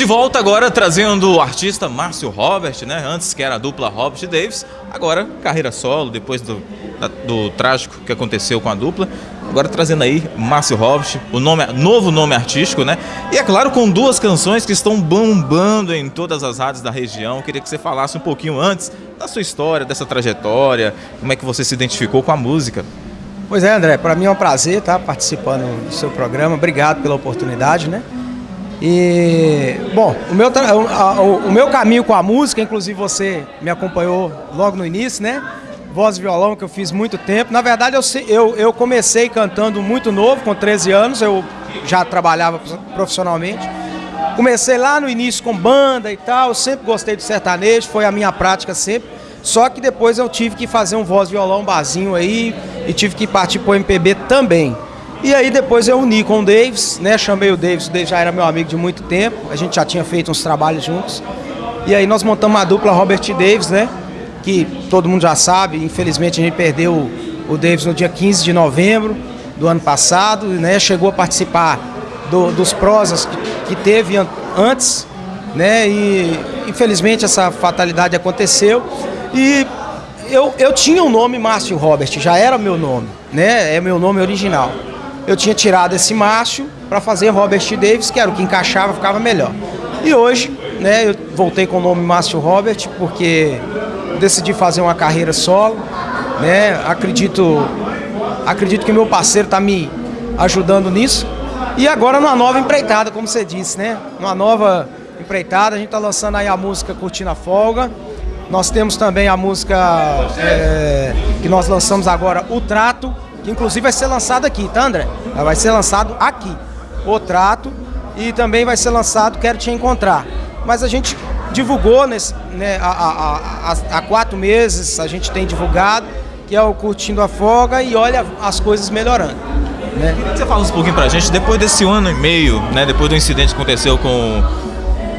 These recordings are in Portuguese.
De volta agora trazendo o artista Márcio Robert, né? Antes que era a dupla Robert Davis, agora carreira solo, depois do, da, do trágico que aconteceu com a dupla. Agora trazendo aí Márcio Robert, o nome, novo nome artístico, né? E é claro, com duas canções que estão bombando em todas as rádios da região. Queria que você falasse um pouquinho antes da sua história, dessa trajetória, como é que você se identificou com a música. Pois é, André, para mim é um prazer estar participando do seu programa. Obrigado pela oportunidade, né? E, bom, o meu, o, o meu caminho com a música, inclusive você me acompanhou logo no início, né? Voz e violão que eu fiz muito tempo. Na verdade, eu, eu, eu comecei cantando muito novo, com 13 anos, eu já trabalhava profissionalmente. Comecei lá no início com banda e tal, sempre gostei de sertanejo, foi a minha prática sempre. Só que depois eu tive que fazer um voz violão barzinho aí e tive que partir pro MPB também. E aí depois eu uni com o Davis, né? Chamei o Davis, o Davis já era meu amigo de muito tempo, a gente já tinha feito uns trabalhos juntos. E aí nós montamos a dupla Robert Davis, né? Que todo mundo já sabe, infelizmente a gente perdeu o Davis no dia 15 de novembro do ano passado, né? Chegou a participar do, dos prosas que, que teve an antes, né? E infelizmente essa fatalidade aconteceu. E eu, eu tinha o nome Márcio Robert, já era meu nome, né? É meu nome original eu tinha tirado esse Márcio para fazer Robert Davis, que era o que encaixava, ficava melhor. E hoje, né, eu voltei com o nome Márcio Robert, porque decidi fazer uma carreira solo, né? Acredito, acredito que meu parceiro está me ajudando nisso. E agora numa nova empreitada, como você disse, né? Uma nova empreitada, a gente está lançando aí a música Curtindo a Folga. Nós temos também a música é, que nós lançamos agora, O Trato, que inclusive vai ser lançado aqui, tá André? Vai ser lançado aqui, o trato, e também vai ser lançado Quero Te Encontrar. Mas a gente divulgou nesse, né, há, há, há quatro meses, a gente tem divulgado, que é o Curtindo a Folga e olha as coisas melhorando. Né? Queria que você falasse um pouquinho pra gente, depois desse ano e meio, né, depois do incidente que aconteceu com,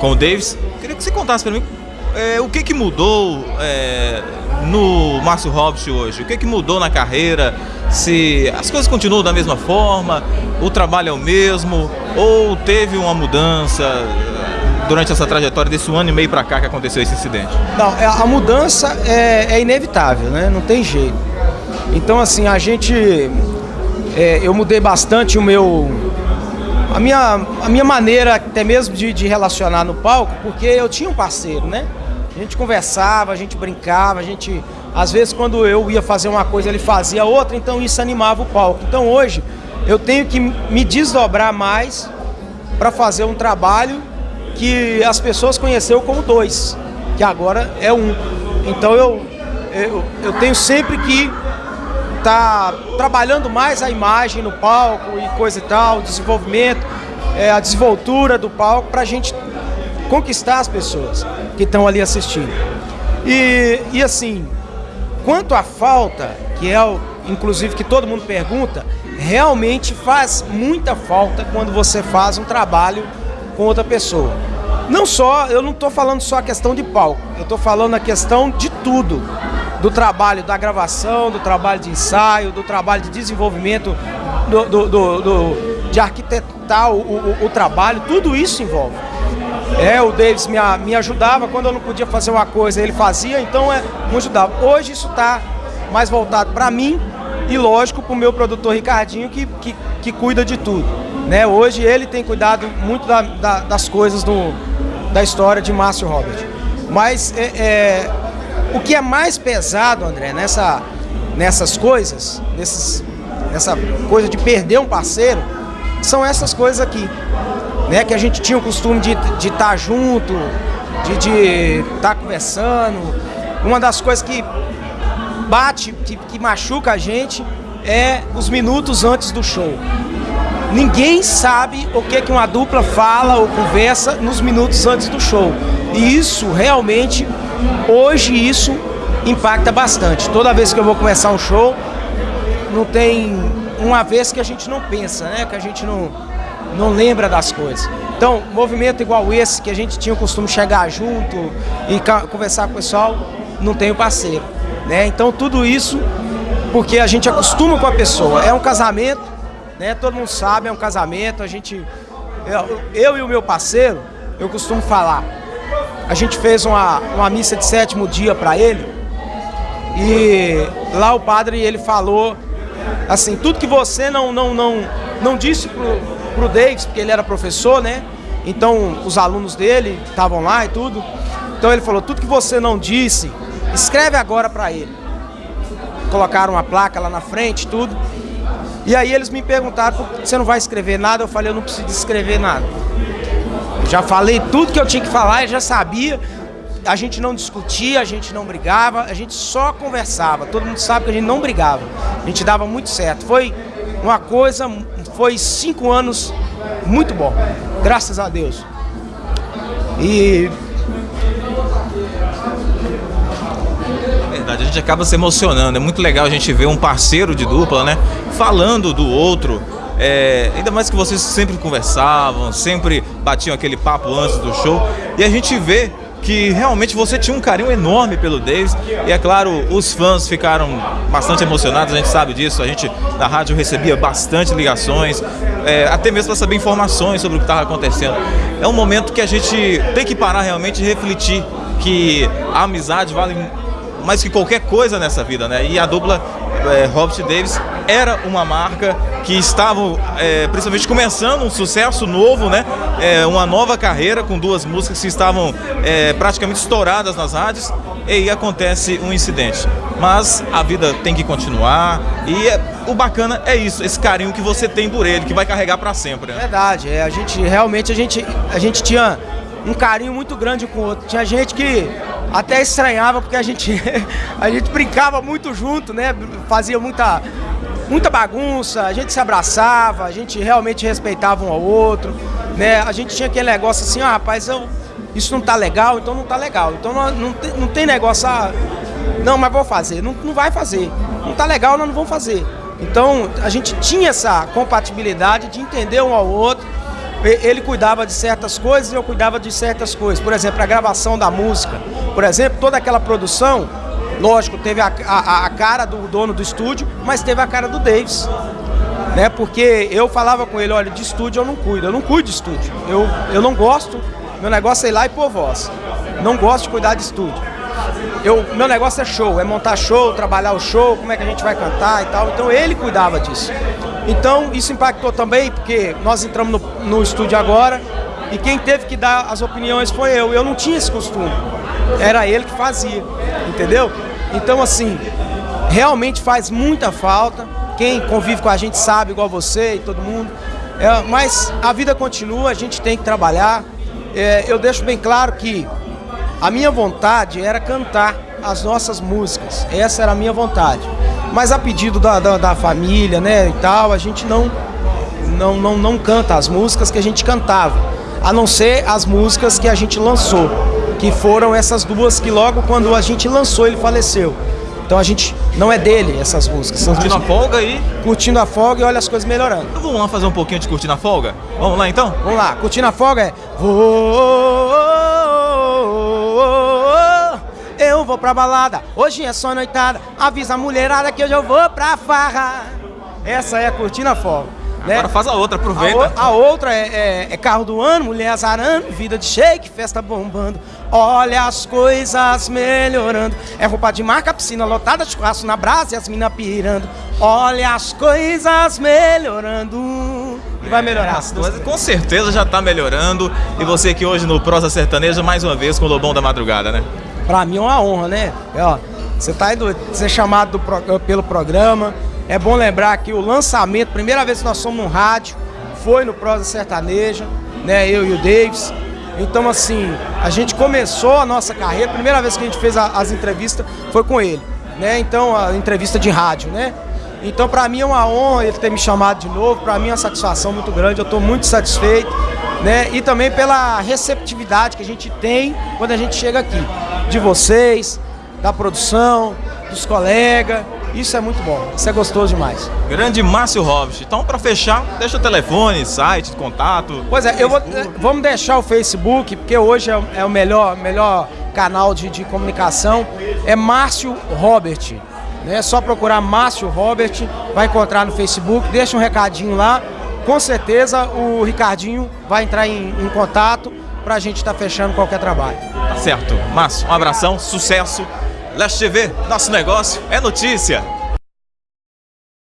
com o Davis, queria que você contasse pra mim é, o que, que mudou é, no Márcio Hobbs hoje? O que, que mudou na carreira? Se as coisas continuam da mesma forma, o trabalho é o mesmo, ou teve uma mudança durante essa trajetória desse ano e meio para cá que aconteceu esse incidente? Não, é, a mudança é, é inevitável, né? Não tem jeito. Então, assim, a gente. É, eu mudei bastante o meu. A minha, a minha maneira até mesmo de, de relacionar no palco, porque eu tinha um parceiro, né? A gente conversava, a gente brincava, a gente. Às vezes quando eu ia fazer uma coisa, ele fazia outra, então isso animava o palco. Então hoje eu tenho que me desdobrar mais para fazer um trabalho que as pessoas conheceram como dois, que agora é um. Então eu, eu, eu tenho sempre que tá trabalhando mais a imagem no palco e coisa e tal, desenvolvimento, é, a desenvoltura do palco para a gente conquistar as pessoas que estão ali assistindo. E, e assim, quanto à falta, que é o, inclusive que todo mundo pergunta, realmente faz muita falta quando você faz um trabalho com outra pessoa. Não só, eu não estou falando só a questão de palco, eu estou falando a questão de tudo. Do trabalho da gravação, do trabalho de ensaio, do trabalho de desenvolvimento, do, do, do, do de arquitetar o, o, o trabalho, tudo isso envolve. É, o Davis me, me ajudava, quando eu não podia fazer uma coisa, ele fazia, então é, me ajudava. Hoje isso está mais voltado para mim e, lógico, para o meu produtor Ricardinho, que, que, que, cuida de tudo. Né? Hoje ele tem cuidado muito da, da, das coisas do, da história de Márcio Robert. Mas é, é, o que é mais pesado, André, nessa, nessas coisas, nesses, nessa coisa de perder um parceiro, são essas coisas aqui né? Que a gente tinha o costume de estar tá junto, de estar tá conversando. Uma das coisas que bate, que, que machuca a gente é os minutos antes do show. Ninguém sabe o que, que uma dupla fala ou conversa nos minutos antes do show. E isso realmente, hoje isso impacta bastante. Toda vez que eu vou começar um show, não tem uma vez que a gente não pensa, né? Que a gente não, não lembra das coisas. Então, movimento igual esse, que a gente tinha o costume chegar junto e conversar com o pessoal, não tem o parceiro. Né? Então, tudo isso porque a gente acostuma com a pessoa. É um casamento, né? todo mundo sabe, é um casamento. A gente, eu, eu e o meu parceiro, eu costumo falar. A gente fez uma, uma missa de sétimo dia para ele e lá o padre ele falou assim, tudo que você não não não não disse pro, pro Davis, porque ele era professor, né? Então os alunos dele estavam lá e tudo. Então ele falou, tudo que você não disse, escreve agora para ele. Colocaram uma placa lá na frente, tudo. E aí eles me perguntaram, você não vai escrever nada? Eu falei, eu não preciso escrever nada. Eu já falei tudo que eu tinha que falar, eu já sabia. A gente não discutia, a gente não brigava, a gente só conversava. Todo mundo sabe que a gente não brigava. A gente dava muito certo. Foi uma coisa, foi cinco anos muito bom. Graças a Deus. E verdade, a gente acaba se emocionando. É muito legal a gente ver um parceiro de dupla, né? Falando do outro. É, ainda mais que vocês sempre conversavam, sempre batiam aquele papo antes do show. E a gente vê que realmente você tinha um carinho enorme pelo Davis. E é claro, os fãs ficaram bastante emocionados, a gente sabe disso. A gente da rádio recebia bastante ligações, é, até mesmo para saber informações sobre o que estava acontecendo. É um momento que a gente tem que parar realmente e refletir que a amizade vale mais que qualquer coisa nessa vida, né? E a dupla é, Robert Davis era uma marca que estava é, principalmente começando um sucesso novo, né? É, uma nova carreira com duas músicas que estavam é, praticamente estouradas nas rádios e aí acontece um incidente. Mas a vida tem que continuar e é, o bacana é isso, esse carinho que você tem por ele, que vai carregar para sempre. Né? Verdade, é, a gente realmente a gente, a gente tinha um carinho muito grande com o outro. Tinha gente que até estranhava porque a gente, a gente brincava muito junto, né? Fazia muita, muita bagunça, a gente se abraçava, a gente realmente respeitava um ao outro, né? A gente tinha aquele negócio assim, ah, rapaz, eu, isso não tá legal, então não tá legal. Então não, não, tem, não tem negócio, ah, não, mas vou fazer. Não, não vai fazer. Não tá legal, nós não vamos fazer. Então a gente tinha essa compatibilidade de entender um ao outro ele cuidava de certas coisas e eu cuidava de certas coisas. Por exemplo, a gravação da música. Por exemplo, toda aquela produção, lógico, teve a, a, a cara do dono do estúdio, mas teve a cara do Davis. Né? Porque eu falava com ele, olha, de estúdio eu não cuido, eu não cuido de estúdio. Eu, eu não gosto, meu negócio é ir lá e pôr voz. Não gosto de cuidar de estúdio. Eu, meu negócio é show, é montar show, trabalhar o show, como é que a gente vai cantar e tal. Então ele cuidava disso. Então isso impactou também, porque nós entramos no, no estúdio agora e quem teve que dar as opiniões foi eu. Eu não tinha esse costume. Era ele que fazia, entendeu? Então assim, realmente faz muita falta. Quem convive com a gente sabe, igual você e todo mundo. É, mas a vida continua, a gente tem que trabalhar. É, eu deixo bem claro que a minha vontade era cantar as nossas músicas. Essa era a minha vontade. Mas a pedido da, da, da família, né, e tal, a gente não, não, não, não canta as músicas que a gente cantava. A não ser as músicas que a gente lançou. Que foram essas duas que logo quando a gente lançou ele faleceu. Então a gente não é dele essas músicas. Curtindo a folga aí? Curtindo a folga e olha as coisas melhorando. Então vamos lá fazer um pouquinho de curtindo a folga? Vamos lá então? Vamos lá, curtindo a folga é. Vou eu vou pra balada, hoje é só noitada, avisa a mulherada que hoje eu vou pra farra. Essa é a cortina folga. Né? Agora faz a outra, aproveita. A, a outra é, é, é, carro do ano, mulher azarando, vida de shake, festa bombando. Olha as coisas melhorando. É roupa de marca, piscina lotada, churrasco na brasa e as minas pirando. Olha as coisas melhorando. E vai melhorar. É, com certeza já tá melhorando. E você aqui hoje no Prosa Sertaneja, mais uma vez com o Lobão da Madrugada, né? Pra mim é uma honra, né? É, ó, você tá indo ser chamado pro, pelo programa. É bom lembrar que o lançamento, primeira vez que nós somos no rádio, foi no Prosa Sertaneja, né? Eu e o Davis. Então, assim, a gente começou a nossa carreira, primeira vez que a gente fez a, as entrevistas foi com ele, né? Então, a entrevista de rádio, né? Então, para mim é uma honra ele ter me chamado de novo, para mim é uma satisfação muito grande, eu estou muito satisfeito, né? E também pela receptividade que a gente tem quando a gente chega aqui de vocês, da produção, dos colegas. Isso é muito bom, isso é gostoso demais. Grande Márcio Robert. Então, para fechar, deixa o telefone, site, contato. Pois é, eu vou, vamos deixar o Facebook, porque hoje é, é o melhor, melhor canal de, de comunicação. É Márcio Robert. É só procurar Márcio Robert, vai encontrar no Facebook, deixa um recadinho lá. Com certeza o Ricardinho vai entrar em, em contato pra gente estar tá fechando qualquer trabalho. Tá certo. Márcio, um abração, sucesso. Leste TV, nosso negócio é notícia.